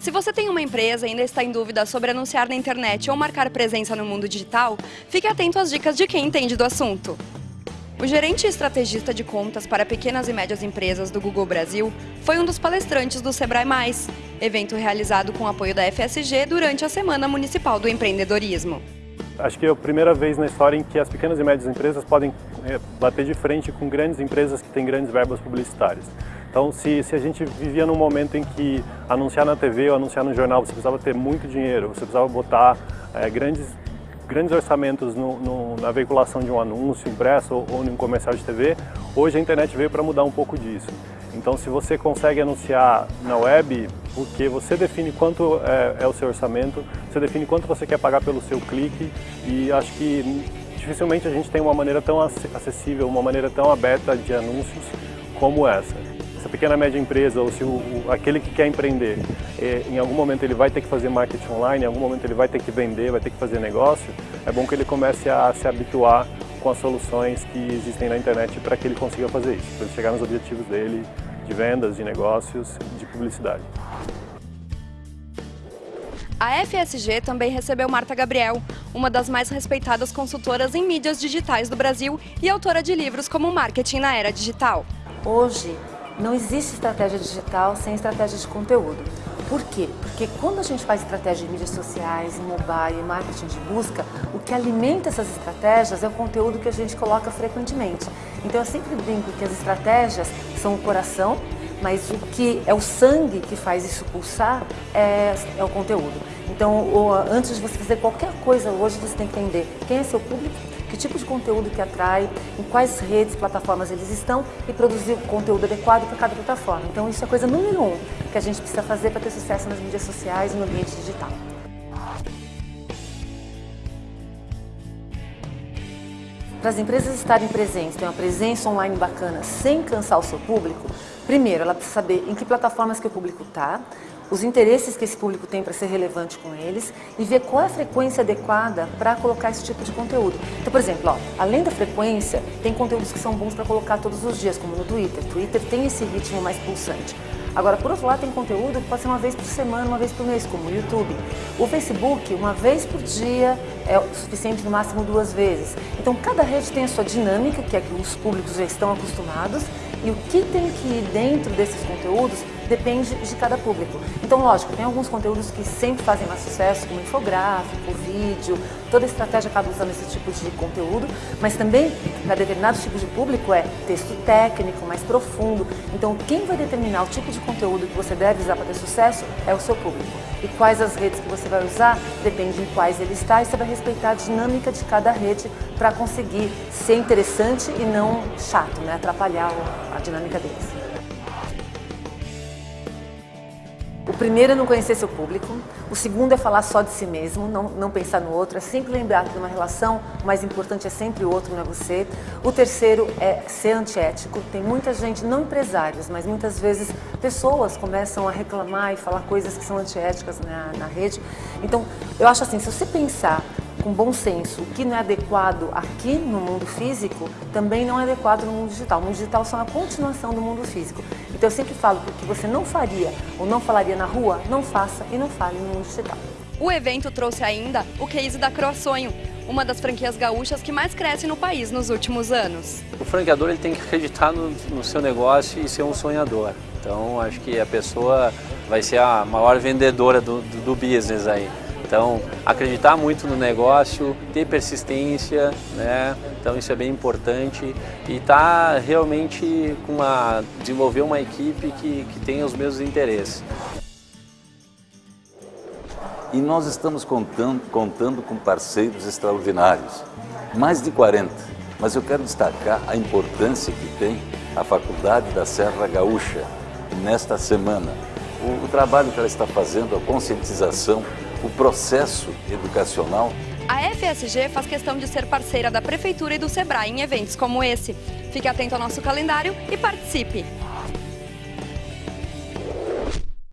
Se você tem uma empresa e ainda está em dúvida sobre anunciar na internet ou marcar presença no mundo digital, fique atento às dicas de quem entende do assunto. O gerente estrategista de contas para pequenas e médias empresas do Google Brasil foi um dos palestrantes do Sebrae Mais, evento realizado com apoio da FSG durante a Semana Municipal do Empreendedorismo. Acho que é a primeira vez na história em que as pequenas e médias empresas podem eh, bater de frente com grandes empresas que têm grandes verbas publicitárias. Então, se, se a gente vivia num momento em que anunciar na TV ou anunciar no jornal, você precisava ter muito dinheiro, você precisava botar é, grandes, grandes orçamentos no, no, na veiculação de um anúncio impresso ou, ou em um comercial de TV, hoje a internet veio para mudar um pouco disso. Então, se você consegue anunciar na web, porque você define quanto é, é, o seu orçamento, você define quanto você quer pagar pelo seu clique e acho que dificilmente a gente tem uma maneira tão acessível, uma maneira tão aberta de anúncios como essa pequena média empresa ou se o, o, aquele que quer empreender, é, em algum momento ele vai ter que fazer marketing online, em algum momento ele vai ter que vender, vai ter que fazer negócio, é bom que ele comece a se habituar com as soluções que existem na internet para que ele consiga fazer isso, para ele chegar nos objetivos dele de vendas, de negócios, de publicidade. A FSG também recebeu Marta Gabriel, uma das mais respeitadas consultoras em mídias digitais do Brasil e autora de livros como Marketing na Era Digital. Hoje, não existe estratégia digital sem estratégia de conteúdo. Por quê? Porque quando a gente faz estratégia de mídias sociais, mobile, marketing de busca, o que alimenta essas estratégias é o conteúdo que a gente coloca frequentemente. Então eu sempre brinco que as estratégias são o coração, mas o que é o sangue que faz isso pulsar é, é o conteúdo. Então, antes de você fazer qualquer coisa hoje, você tem que entender quem é seu público, que tipo de conteúdo que atrai, em quais redes, plataformas eles estão e produzir o conteúdo adequado para cada plataforma. Então isso é a coisa número um que a gente precisa fazer para ter sucesso nas mídias sociais e no ambiente digital. Para as empresas estarem presentes, ter uma presença online bacana sem cansar o seu público, primeiro ela precisa saber em que plataformas que o público está, os interesses que esse público tem para ser relevante com eles e ver qual é a frequência adequada para colocar esse tipo de conteúdo. Então, por exemplo, ó, além da frequência, tem conteúdos que são bons para colocar todos os dias, como no Twitter. Twitter tem esse ritmo mais pulsante. Agora, por outro lado, tem conteúdo que pode ser uma vez por semana, uma vez por mês, como o YouTube. O Facebook, uma vez por dia, é o suficiente, no máximo duas vezes. Então, cada rede tem a sua dinâmica, que é que os públicos já estão acostumados, e o que tem que ir dentro desses conteúdos depende de cada público. Então, lógico, tem alguns conteúdos que sempre fazem mais sucesso, como infográfico, vídeo, toda estratégia acaba usando esse tipo de conteúdo, mas também, para determinados tipos de público, é texto técnico, mais profundo. Então, quem vai determinar o tipo de conteúdo que você deve usar para ter sucesso é o seu público. E quais as redes que você vai usar, depende em quais ele está, e você vai respeitar a dinâmica de cada rede para conseguir ser interessante e não chato, né? atrapalhar a dinâmica deles. Primeiro é não conhecer seu público, o segundo é falar só de si mesmo, não, não pensar no outro, é sempre lembrar que numa relação o mais importante é sempre o outro, não é você. O terceiro é ser antiético, tem muita gente, não empresários, mas muitas vezes pessoas começam a reclamar e falar coisas que são antiéticas na, na rede. Então, eu acho assim, se você pensar com bom senso, o que não é adequado aqui no mundo físico, também não é adequado no mundo digital. O mundo digital só é uma continuação do mundo físico. Então eu sempre falo que o que você não faria ou não falaria na rua, não faça e não fale no mundo digital. O evento trouxe ainda o case da Croaçonho, uma das franquias gaúchas que mais cresce no país nos últimos anos. O franqueador ele tem que acreditar no, no seu negócio e ser um sonhador. Então acho que a pessoa vai ser a maior vendedora do, do, do business aí. Então, acreditar muito no negócio, ter persistência, né? Então isso é bem importante e tá realmente com uma, desenvolver uma equipe que, que tenha os mesmos interesses. E nós estamos contando, contando com parceiros extraordinários, mais de 40. Mas eu quero destacar a importância que tem a Faculdade da Serra Gaúcha nesta semana. O, o trabalho que ela está fazendo, a conscientização o processo educacional. A FSG faz questão de ser parceira da Prefeitura e do SEBRAE em eventos como esse. Fique atento ao nosso calendário e participe!